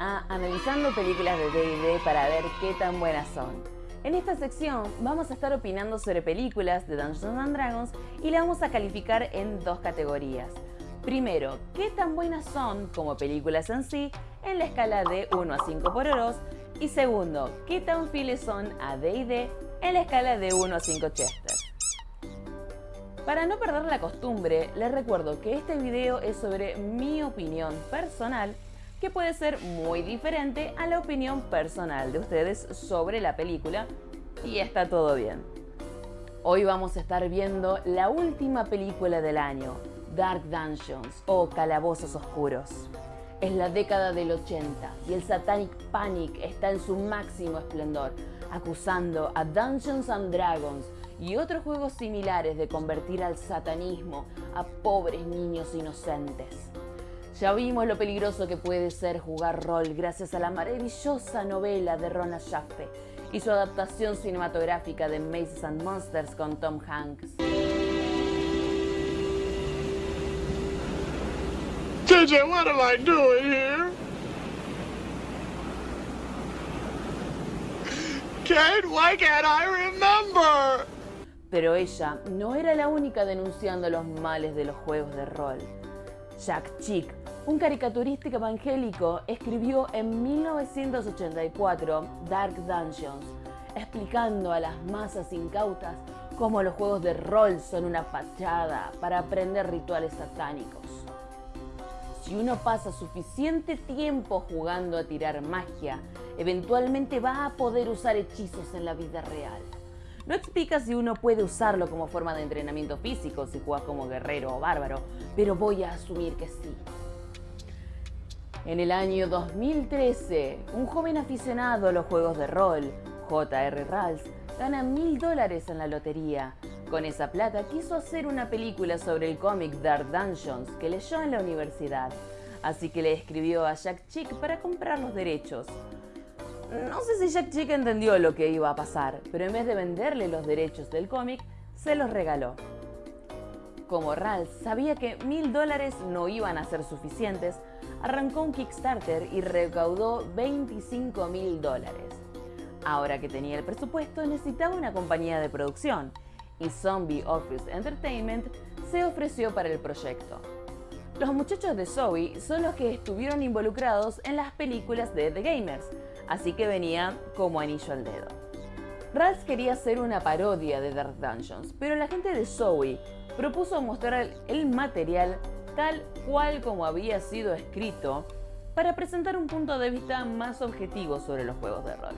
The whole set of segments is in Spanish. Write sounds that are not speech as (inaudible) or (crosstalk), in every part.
a Analizando Películas de D&D para ver qué tan buenas son. En esta sección vamos a estar opinando sobre películas de Dungeons and Dragons y la vamos a calificar en dos categorías. Primero, qué tan buenas son como películas en sí en la escala de 1 a 5 por oros y segundo, qué tan fieles son a D&D en la escala de 1 a 5 Chester. Para no perder la costumbre, les recuerdo que este video es sobre mi opinión personal que puede ser muy diferente a la opinión personal de ustedes sobre la película y está todo bien. Hoy vamos a estar viendo la última película del año, Dark Dungeons o Calabozos Oscuros. Es la década del 80 y el Satanic Panic está en su máximo esplendor, acusando a Dungeons and Dragons y otros juegos similares de convertir al satanismo a pobres niños inocentes. Ya vimos lo peligroso que puede ser jugar rol gracias a la maravillosa novela de Rona Jaffe y su adaptación cinematográfica de Mazes and Monsters con Tom Hanks. JJ, what am I doing here? Kate, why can't I remember? Pero ella no era la única denunciando los males de los juegos de rol. Jack Chick, un caricaturista evangélico, escribió en 1984 Dark Dungeons, explicando a las masas incautas cómo los juegos de rol son una fachada para aprender rituales satánicos. Si uno pasa suficiente tiempo jugando a tirar magia, eventualmente va a poder usar hechizos en la vida real. No explica si uno puede usarlo como forma de entrenamiento físico si juegas como guerrero o bárbaro, pero voy a asumir que sí. En el año 2013, un joven aficionado a los juegos de rol, J.R. Rals, gana mil dólares en la lotería. Con esa plata quiso hacer una película sobre el cómic Dark Dungeons que leyó en la universidad, así que le escribió a Jack Chick para comprar los derechos. No sé si Jack Chick entendió lo que iba a pasar, pero en vez de venderle los derechos del cómic, se los regaló. Como Ralph sabía que mil dólares no iban a ser suficientes, arrancó un Kickstarter y recaudó 25 mil dólares. Ahora que tenía el presupuesto, necesitaba una compañía de producción y Zombie Office Entertainment se ofreció para el proyecto. Los muchachos de Zoe son los que estuvieron involucrados en las películas de The Gamers, así que venía como anillo al dedo. Ralph quería hacer una parodia de Dark Dungeons, pero la gente de Zoe propuso mostrar el material tal cual como había sido escrito para presentar un punto de vista más objetivo sobre los juegos de rol.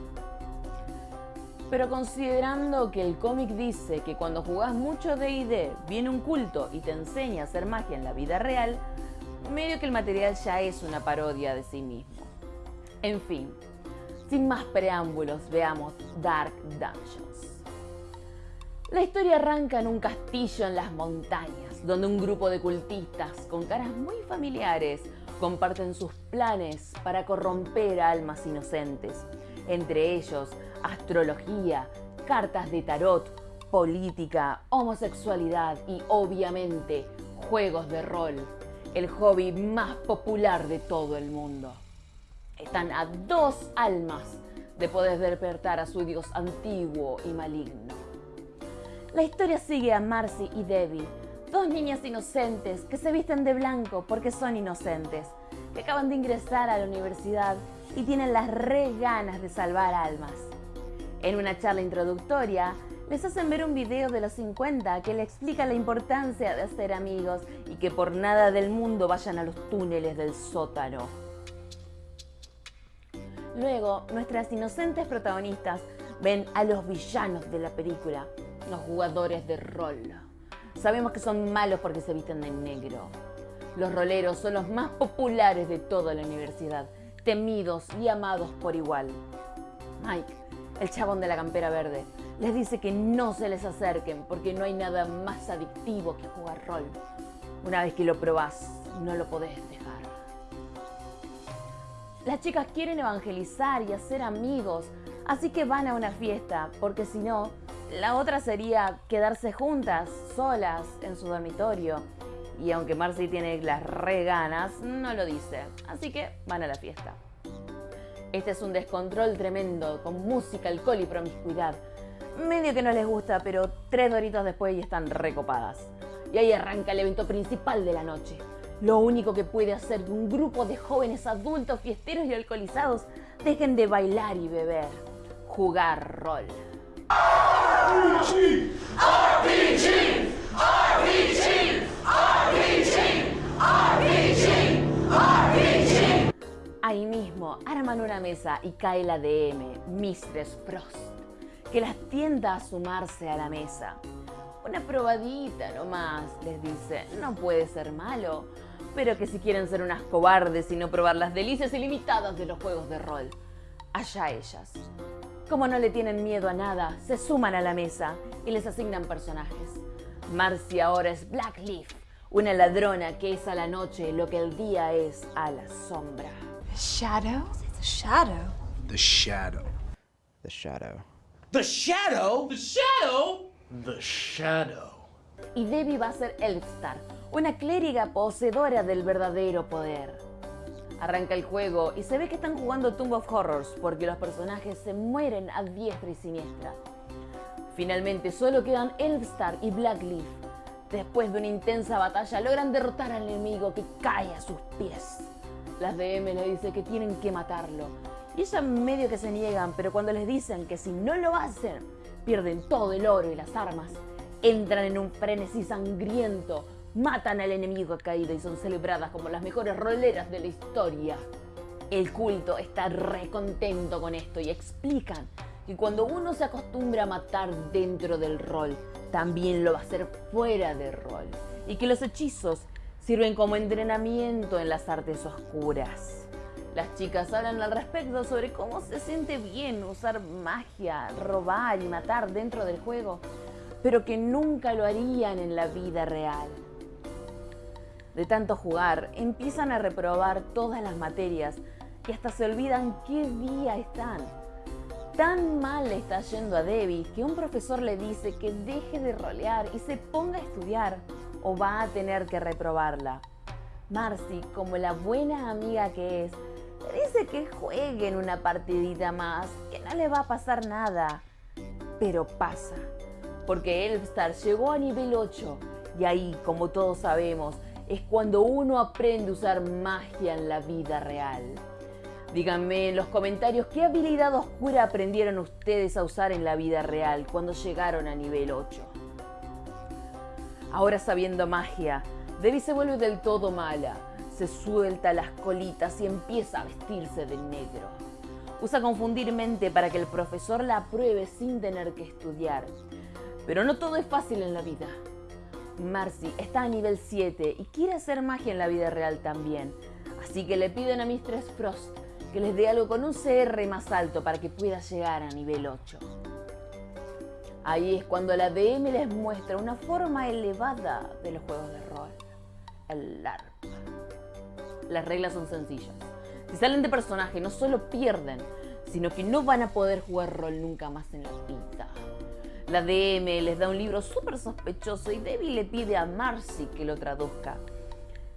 Pero considerando que el cómic dice que cuando jugás mucho D&D viene un culto y te enseña a hacer magia en la vida real, medio que el material ya es una parodia de sí mismo. En fin, sin más preámbulos, veamos Dark Dungeons. La historia arranca en un castillo en las montañas, donde un grupo de cultistas con caras muy familiares comparten sus planes para corromper almas inocentes, entre ellos astrología, cartas de tarot, política, homosexualidad y obviamente juegos de rol, el hobby más popular de todo el mundo están a dos almas de poder despertar a su dios antiguo y maligno. La historia sigue a Marcy y Debbie, dos niñas inocentes que se visten de blanco porque son inocentes, que acaban de ingresar a la universidad y tienen las re ganas de salvar almas. En una charla introductoria, les hacen ver un video de los 50 que le explica la importancia de hacer amigos y que por nada del mundo vayan a los túneles del sótano. Luego, nuestras inocentes protagonistas ven a los villanos de la película, los jugadores de rol. Sabemos que son malos porque se visten de negro. Los roleros son los más populares de toda la universidad, temidos y amados por igual. Mike, el chabón de la campera verde, les dice que no se les acerquen porque no hay nada más adictivo que jugar rol. Una vez que lo probás, no lo podés. Las chicas quieren evangelizar y hacer amigos, así que van a una fiesta, porque si no, la otra sería quedarse juntas, solas, en su dormitorio. Y aunque Marcy tiene las re ganas, no lo dice, así que van a la fiesta. Este es un descontrol tremendo, con música, alcohol y promiscuidad. Medio que no les gusta, pero tres doritos después ya están recopadas. Y ahí arranca el evento principal de la noche. Lo único que puede hacer que un grupo de jóvenes adultos, fiesteros y alcoholizados dejen de bailar y beber. Jugar rol. Ahí mismo arman una mesa y cae la DM, Mistress Frost, que las tienda a sumarse a la mesa. Una probadita nomás, les dice, no puede ser malo, pero que si quieren ser unas cobardes y no probar las delicias ilimitadas de los juegos de rol, allá ellas. Como no le tienen miedo a nada, se suman a la mesa y les asignan personajes. Marcy ahora es Blackleaf, una ladrona que es a la noche lo que el día es a la sombra. The shadow? The shadow. The shadow. The shadow. The shadow? The shadow? The shadow. Y Debbie va a ser Elfstar, una clériga poseedora del verdadero poder. Arranca el juego y se ve que están jugando Tomb of Horrors porque los personajes se mueren a diestra y siniestra. Finalmente solo quedan Elfstar y Blackleaf. Después de una intensa batalla logran derrotar al enemigo que cae a sus pies. Las DM le dice que tienen que matarlo. Y ellas medio que se niegan, pero cuando les dicen que si no lo hacen, pierden todo el oro y las armas, entran en un frenesí sangriento, matan al enemigo caído y son celebradas como las mejores roleras de la historia. El culto está recontento con esto y explican que cuando uno se acostumbra a matar dentro del rol, también lo va a hacer fuera del rol. Y que los hechizos sirven como entrenamiento en las artes oscuras. Las chicas hablan al respecto sobre cómo se siente bien usar magia, robar y matar dentro del juego, pero que nunca lo harían en la vida real. De tanto jugar, empiezan a reprobar todas las materias y hasta se olvidan qué día están. Tan mal le está yendo a Debbie que un profesor le dice que deje de rolear y se ponga a estudiar o va a tener que reprobarla. Marcy, como la buena amiga que es, le dice que jueguen una partidita más, que no le va a pasar nada. Pero pasa, porque Elfstar llegó a nivel 8 y ahí, como todos sabemos, es cuando uno aprende a usar magia en la vida real. Díganme en los comentarios qué habilidad oscura aprendieron ustedes a usar en la vida real cuando llegaron a nivel 8. Ahora sabiendo magia, Debbie se vuelve del todo mala, se suelta las colitas y empieza a vestirse de negro. Usa confundir mente para que el profesor la apruebe sin tener que estudiar. Pero no todo es fácil en la vida. Marcy está a nivel 7 y quiere hacer magia en la vida real también. Así que le piden a Mistress Frost que les dé algo con un CR más alto para que pueda llegar a nivel 8. Ahí es cuando la DM les muestra una forma elevada de los juegos de rol, el LARP. Las reglas son sencillas. Si salen de personaje no solo pierden, sino que no van a poder jugar rol nunca más en la vida. La DM les da un libro súper sospechoso y Debbie le pide a Marcy que lo traduzca.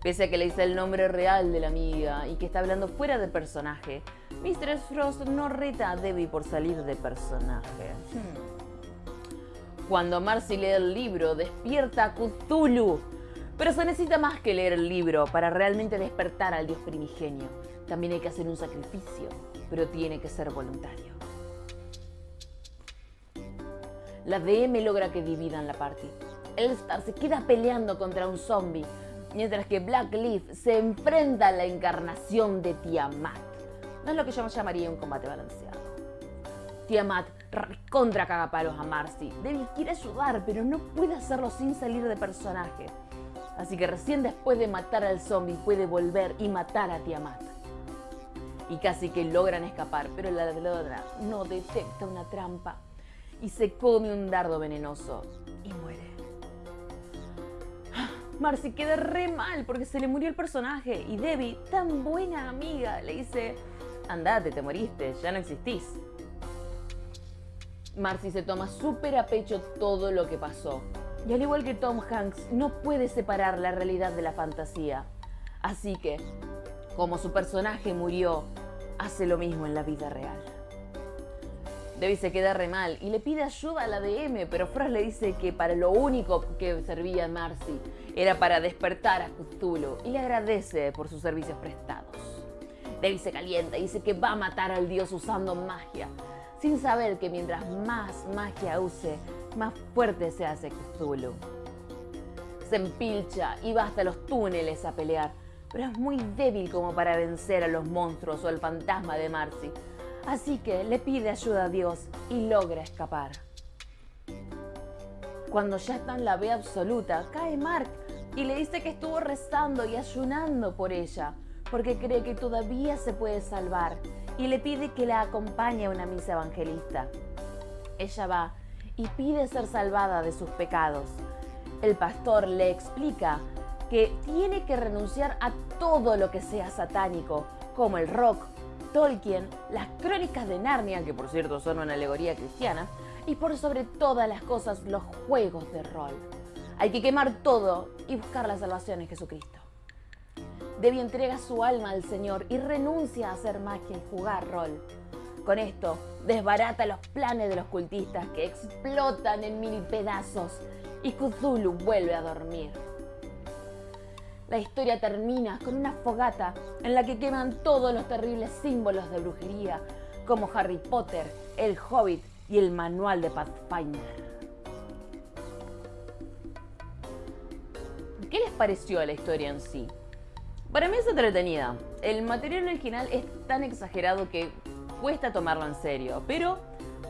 Pese a que le dice el nombre real de la amiga y que está hablando fuera de personaje, Mistress Frost no reta a Debbie por salir de personaje. Cuando Marcy lee el libro, despierta a Cthulhu. Pero se necesita más que leer el libro para realmente despertar al dios primigenio. También hay que hacer un sacrificio, pero tiene que ser voluntario la DM logra que dividan la party. Elstar se queda peleando contra un zombie, mientras que Blackleaf se enfrenta a la encarnación de Tiamat. No es lo que yo llamaría un combate balanceado. Tiamat contra cagapalos a Marcy. Debbie quiere ayudar, pero no puede hacerlo sin salir de personaje. Así que recién después de matar al zombie puede volver y matar a Tiamat. Y casi que logran escapar, pero la ladrona no detecta una trampa y se come un dardo venenoso y muere. (gasps) Marcy queda re mal porque se le murió el personaje y Debbie, tan buena amiga, le dice, andate, te moriste, ya no existís. Marcy se toma súper a pecho todo lo que pasó. Y al igual que Tom Hanks, no puede separar la realidad de la fantasía. Así que, como su personaje murió, hace lo mismo en la vida real. Debbie se queda re mal y le pide ayuda a la DM, pero Frost le dice que para lo único que servía Marcy era para despertar a Cthulhu y le agradece por sus servicios prestados. Debbie se calienta y dice que va a matar al dios usando magia, sin saber que mientras más magia use, más fuerte se hace Cthulhu. Se empilcha y va hasta los túneles a pelear, pero es muy débil como para vencer a los monstruos o al fantasma de Marcy, así que le pide ayuda a Dios y logra escapar. Cuando ya está en la B absoluta, cae Mark y le dice que estuvo rezando y ayunando por ella, porque cree que todavía se puede salvar y le pide que la acompañe a una misa evangelista. Ella va y pide ser salvada de sus pecados. El pastor le explica que tiene que renunciar a todo lo que sea satánico, como el rock, Tolkien, las crónicas de Narnia, que por cierto son una alegoría cristiana, y por sobre todas las cosas los juegos de rol. Hay que quemar todo y buscar la salvación en Jesucristo. Debbie entrega su alma al Señor y renuncia a hacer magia y jugar rol. Con esto, desbarata los planes de los cultistas que explotan en mil pedazos y Cthulhu vuelve a dormir. La historia termina con una fogata en la que queman todos los terribles símbolos de brujería, como Harry Potter, el Hobbit y el manual de Pathfinder. ¿Qué les pareció la historia en sí? Para mí es entretenida. El material original es tan exagerado que cuesta tomarlo en serio, pero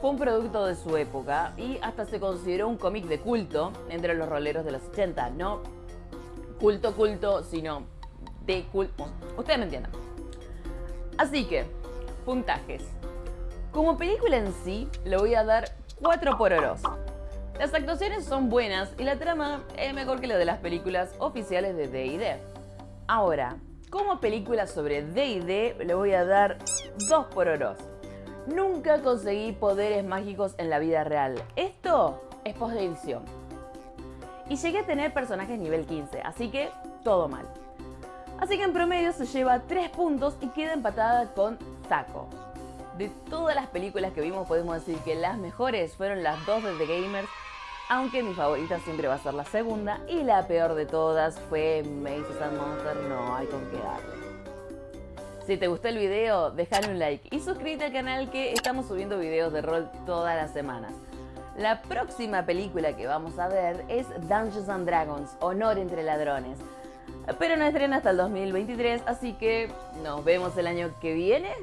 fue un producto de su época y hasta se consideró un cómic de culto entre los roleros de los 80. No culto, culto, sino de culto. Ustedes me entienden. Así que, puntajes. Como película en sí, le voy a dar 4 por oros. Las actuaciones son buenas y la trama es mejor que la de las películas oficiales de D&D. Ahora, como película sobre D&D le voy a dar 2 por oros. Nunca conseguí poderes mágicos en la vida real. Esto es post edición. Y llegué a tener personajes nivel 15, así que todo mal. Así que en promedio se lleva 3 puntos y queda empatada con Taco. De todas las películas que vimos podemos decir que las mejores fueron las dos de The Gamers aunque mi favorita siempre va a ser la segunda y la peor de todas fue Maze and Monster, no hay con qué darle. Si te gustó el video, déjale un like y suscríbete al canal que estamos subiendo videos de rol todas las semanas. La próxima película que vamos a ver es Dungeons and Dragons, Honor entre Ladrones. Pero no estrena hasta el 2023, así que nos vemos el año que viene